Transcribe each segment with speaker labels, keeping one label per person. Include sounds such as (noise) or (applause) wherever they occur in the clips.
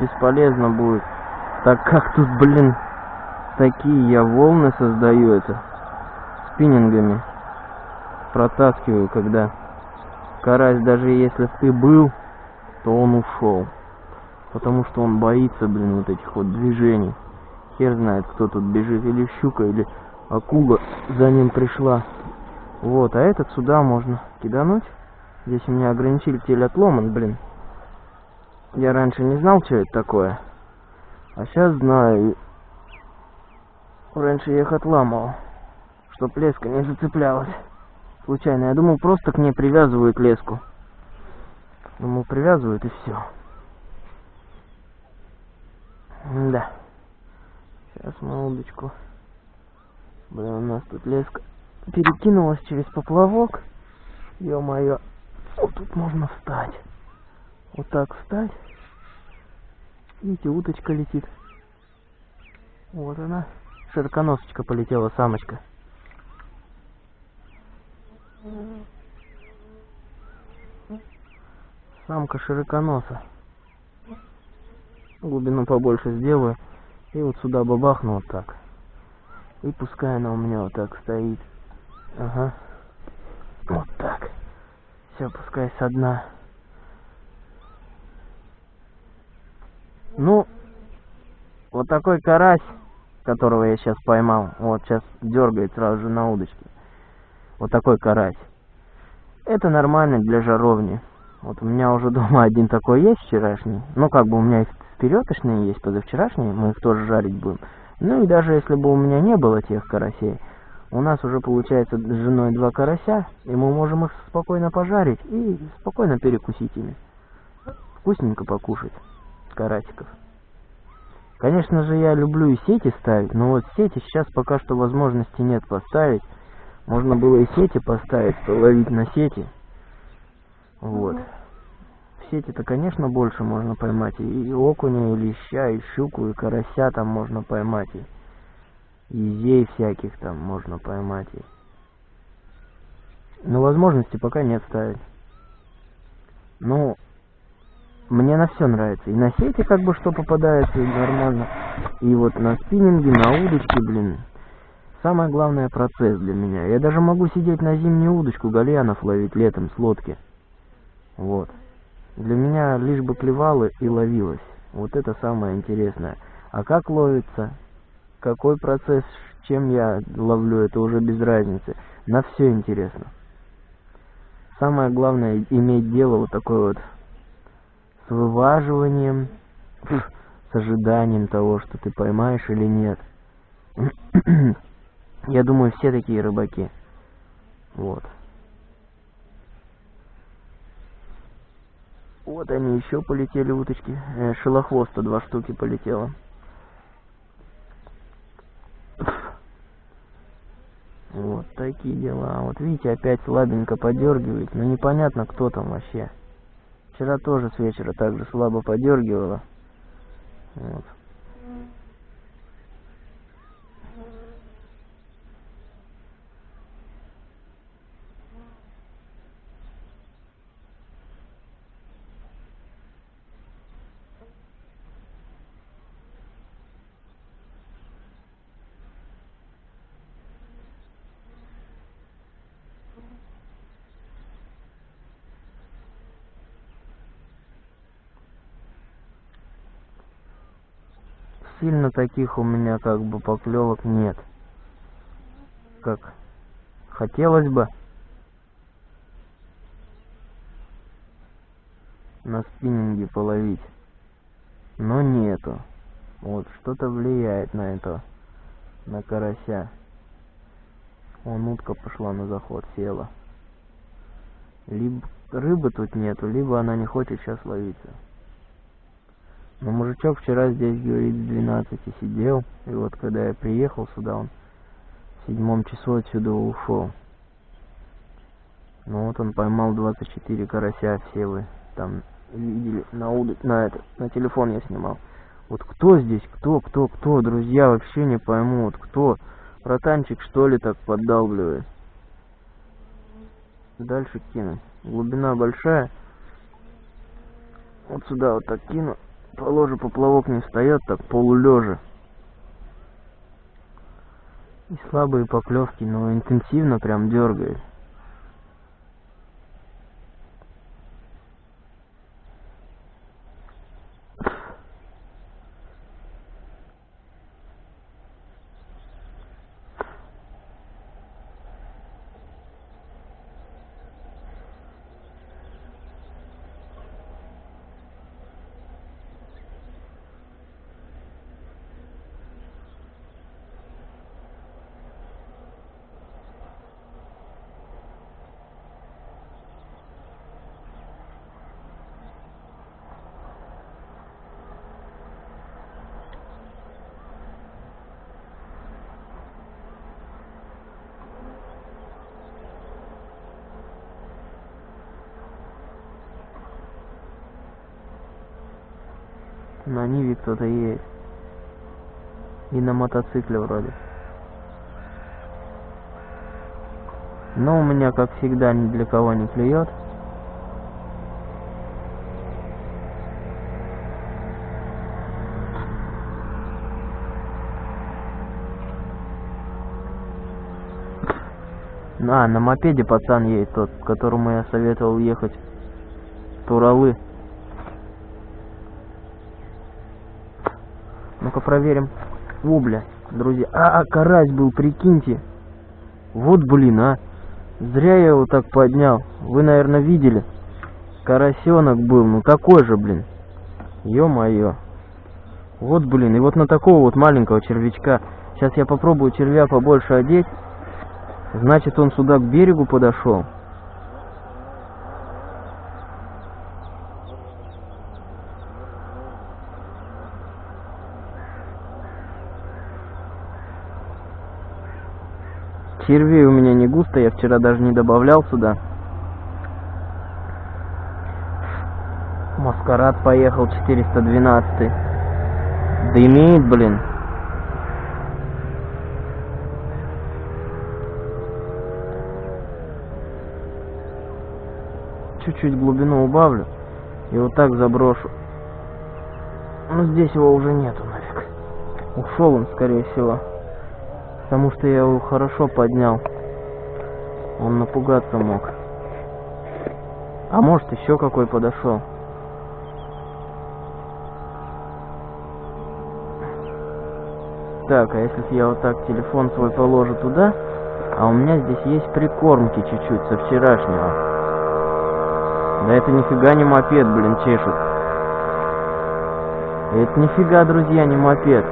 Speaker 1: бесполезно будет, так как тут, блин, такие я волны создаю это спиннингами. Протаскиваю, когда карась, даже если ты был, то он ушел. Потому что он боится, блин, вот этих вот движений. Хер знает, кто тут бежит, или щука, или акула за ним пришла. Вот, а этот сюда можно кидануть. Здесь у меня ограничитель отломан, блин. Я раньше не знал, что это такое. А сейчас знаю. Раньше я их отламывал, чтоб леска не зацеплялась. Случайно. Я думал, просто к ней привязывают леску. Думал, привязывают и все. Да. Сейчас мы удочку. Блин, у нас тут леска перекинулась через поплавок. Ё-моё. Вот тут можно встать. Вот так встать. Видите, уточка летит. Вот она. Широконосочка полетела, самочка. Самка широконоса. Глубину побольше сделаю. И вот сюда бабахну вот так. И пускай она у меня вот так стоит. Ага. Вот так. Все, пускай со дна. Ну, вот такой карась, которого я сейчас поймал, вот сейчас дергает сразу же на удочке. Вот такой карась. Это нормально для жаровни. Вот у меня уже (laughs) дома один такой есть вчерашний. Ну, как бы у меня и впередошние есть, позавчерашние, мы их тоже жарить будем. Ну и даже если бы у меня не было тех карасей, у нас уже получается с женой два карася, и мы можем их спокойно пожарить и спокойно перекусить ими. Вкусненько покушать карасиков. Конечно же, я люблю и сети ставить, но вот сети сейчас пока что возможности нет поставить. Можно было и сети поставить, ловить на сети. Вот. В сети-то, конечно, больше можно поймать. И окуня, и леща, и щуку, и карася там можно поймать. И езей всяких там можно поймать. И... Но возможности пока нет ставить. Ну, мне на все нравится. И на сети как бы что попадается, и нормально. И вот на спиннинге, на удочке, блин. Самое главное процесс для меня. Я даже могу сидеть на зимнюю удочку гальянов ловить летом с лодки. Вот. Для меня лишь бы клевало и ловилось. Вот это самое интересное. А как ловится? Какой процесс, чем я ловлю, это уже без разницы. На все интересно. Самое главное иметь дело вот такое вот с вываживанием, с ожиданием того, что ты поймаешь или нет. (clears throat) Я думаю, все такие рыбаки. Вот. Вот они еще полетели уточки. Э, шелохвоста два штуки полетело. Вот такие дела. Вот видите, опять слабенько подергивает, но непонятно, кто там вообще. Вчера тоже с вечера так же слабо подергивало. Вот. Сильно таких у меня как бы поклевок нет. Как хотелось бы. на спиннинге половить. Но нету. Вот, что-то влияет на это, на карася. Вон утка пошла на заход, села. Либо рыбы тут нету, либо она не хочет сейчас ловиться. Но мужичок вчера здесь, говорит, в 12 сидел. И вот когда я приехал сюда, он в седьмом часу отсюда ушел. Ну вот он поймал 24 карася, все вы там видели на уд... на это, на телефон я снимал. Вот кто здесь, кто, кто, кто, друзья, вообще не пойму, вот кто. Ротанчик что ли так поддалбливает? Дальше кину. Глубина большая. Вот сюда вот так кину Положи поплавок не встает, так полулежа. И слабые поклевки, но интенсивно прям дергает. На Ниве кто-то есть. И на мотоцикле вроде. Но у меня, как всегда, ни для кого не клюет. А, на мопеде пацан едет тот, которому я советовал ехать Туралы. Ну-ка проверим. О, бля, друзья. А, а, карась был, прикиньте. Вот, блин, а. Зря я его так поднял. Вы, наверное, видели. Карасенок был, ну такой же, блин. Ё-моё. Вот, блин, и вот на такого вот маленького червячка. Сейчас я попробую червя побольше одеть. Значит, он сюда к берегу подошел. Червей у меня не густо, я вчера даже не добавлял сюда. Маскарад поехал 412. Дымит, блин. Чуть-чуть глубину убавлю и вот так заброшу. Но здесь его уже нету нафиг. Ушел он, скорее всего. Потому что я его хорошо поднял. Он напугаться мог. А может еще какой подошел. Так, а если я вот так телефон свой положу туда, а у меня здесь есть прикормки чуть-чуть со вчерашнего. Да это нифига не мопед, блин, чешет. Это нифига, друзья, не мопед.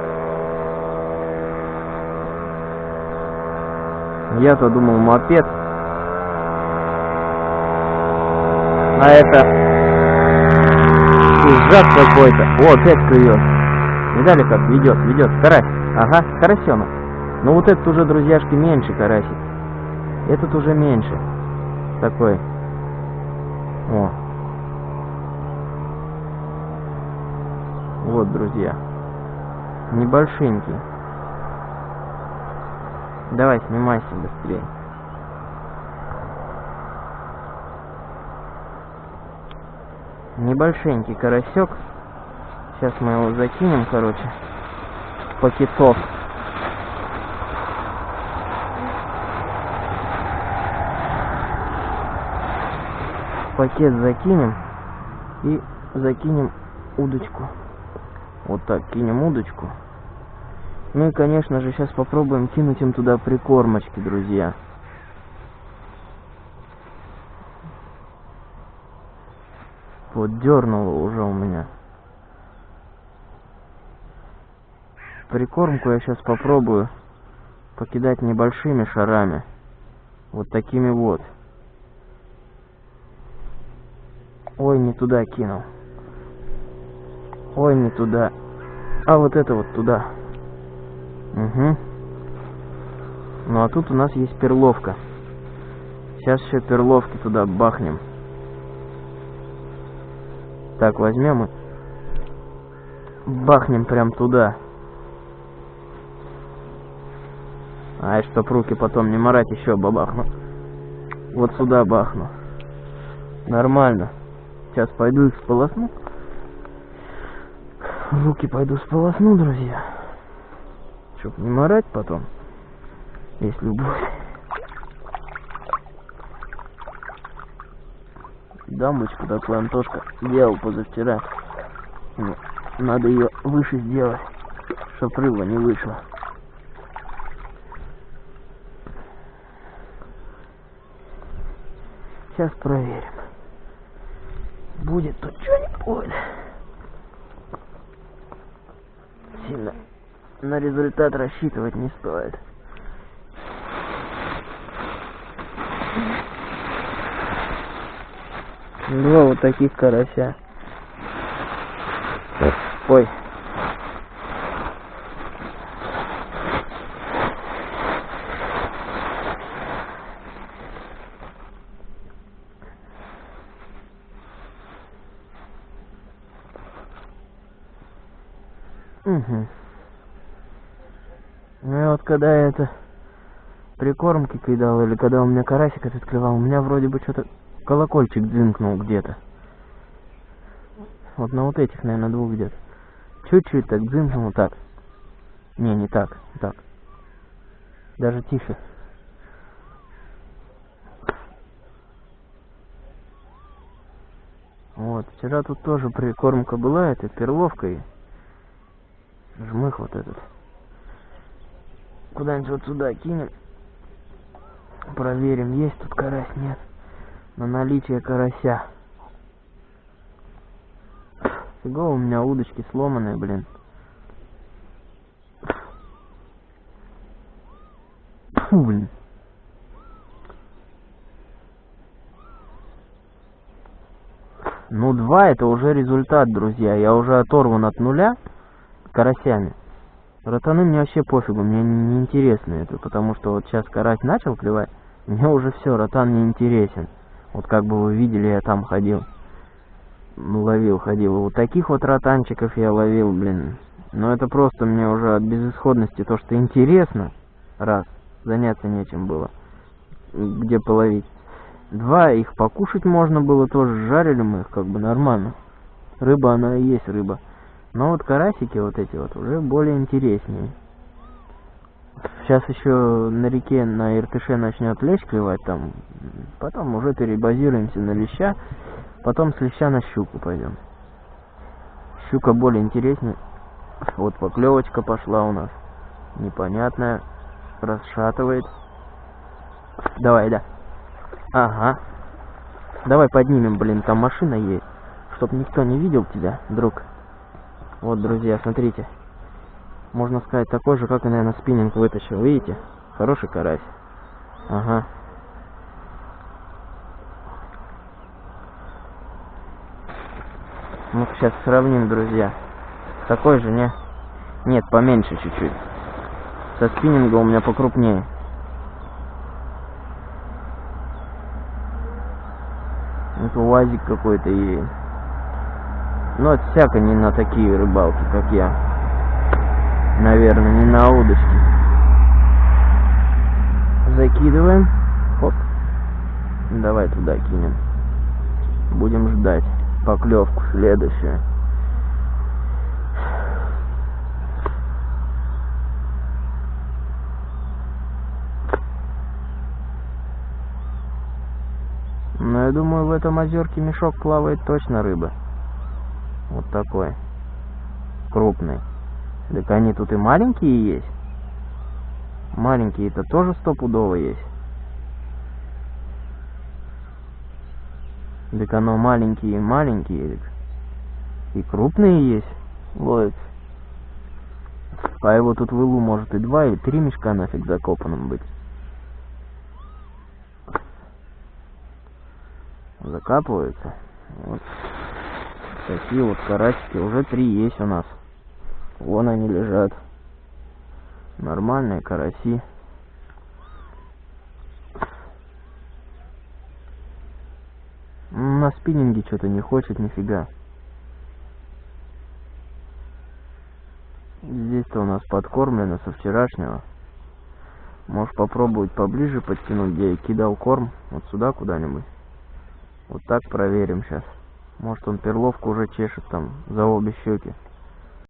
Speaker 1: Я-то думал мопед. А это ужас какой-то. О, опять клюет. Видали как? Ведет, ведет. Карась. Ага, карасенок. Но вот этот уже, друзьяшки, меньше карасик. Этот уже меньше. Такой. О. Вот, друзья. Небольшенький. Давай, снимайся быстрее. Небольшенький карасек. Сейчас мы его закинем, короче, пакетов. пакет закинем и закинем удочку. Вот так кинем удочку. Ну и, конечно же, сейчас попробуем кинуть им туда прикормочки, друзья. Вот дернуло уже у меня. Прикормку я сейчас попробую покидать небольшими шарами. Вот такими вот. Ой, не туда кинул. Ой, не туда. А вот это вот туда. Угу. Ну а тут у нас есть перловка. Сейчас еще перловки туда бахнем. Так, возьмем и бахнем прям туда. А, чтоб руки потом не морать, еще бабахну. Вот сюда бахну. Нормально. Сейчас пойду их сполосну. Руки пойду сполосну, друзья. Чтоб не морать потом, если будет. Дамбочку такую Антошка делал позавчера. Надо ее выше сделать, чтоб рыба не вышла. Сейчас проверим. Будет тут что-нибудь. Сильно на результат рассчитывать не стоит. Два вот таких карася. Ой. Угу. Ну и вот когда я это прикормки кидал, или когда у меня карасик этот клевал, у меня вроде бы что-то колокольчик дзынкнул где-то. Вот на вот этих, наверное, двух где-то. Чуть-чуть так дзынкнул, так. Не, не так, так. Даже тише. Вот, вчера тут тоже прикормка была, это перловка и жмых вот этот. Куда-нибудь вот сюда кинем. Проверим, есть тут карась, нет. На наличие карася. Фигово у меня удочки сломанные, блин. Фу, блин. Ну, два это уже результат, друзья. Я уже оторван от нуля карасями. Ротаны мне вообще пофигу, мне не интересно это, потому что вот сейчас карась начал клевать, мне уже все, ротан не интересен. Вот как бы вы видели, я там ходил, ловил, ходил. Вот таких вот ротанчиков я ловил, блин. Но это просто мне уже от безысходности то, что интересно, раз, заняться нечем было, где половить. Два, их покушать можно было тоже, жарили мы их как бы нормально. Рыба, она и есть рыба. Но вот карасики вот эти вот уже более интереснее. Сейчас еще на реке на Иртыше начнет лещ клевать там. Потом уже перебазируемся на леща. Потом с леща на щуку пойдем. Щука более интереснее. Вот поклевочка пошла у нас. Непонятная. Расшатывает. Давай, да. Ага. Давай поднимем, блин, там машина есть. Чтоб никто не видел тебя, друг. Вот, друзья, смотрите. Можно сказать, такой же, как и, наверное, спиннинг вытащил. Видите? Хороший карась. Ага. Ну, сейчас сравним, друзья. Такой же, не? Нет, поменьше чуть-чуть. Со спиннинга у меня покрупнее. Это УАЗик какой-то и но это всяко не на такие рыбалки, как я. Наверное, не на удочки. Закидываем. Оп. Давай туда кинем. Будем ждать поклевку следующую. Но я думаю, в этом озерке мешок плавает точно рыба. Вот такой. Крупный. Так они тут и маленькие есть. Маленькие-то тоже стопудово есть. Так оно маленькие и маленькие. И крупные есть. Ловит. А его тут в илу может и два, и три мешка нафиг закопанным быть. Закапываются. Вот. Такие вот карасики. Уже три есть у нас. Вон они лежат. Нормальные караси. На спиннинге что-то не хочет нифига. Здесь-то у нас подкормлено со вчерашнего. Можешь попробовать поближе подтянуть, где я кидал корм. Вот сюда куда-нибудь. Вот так проверим сейчас. Может он перловку уже чешет там за обе щеки.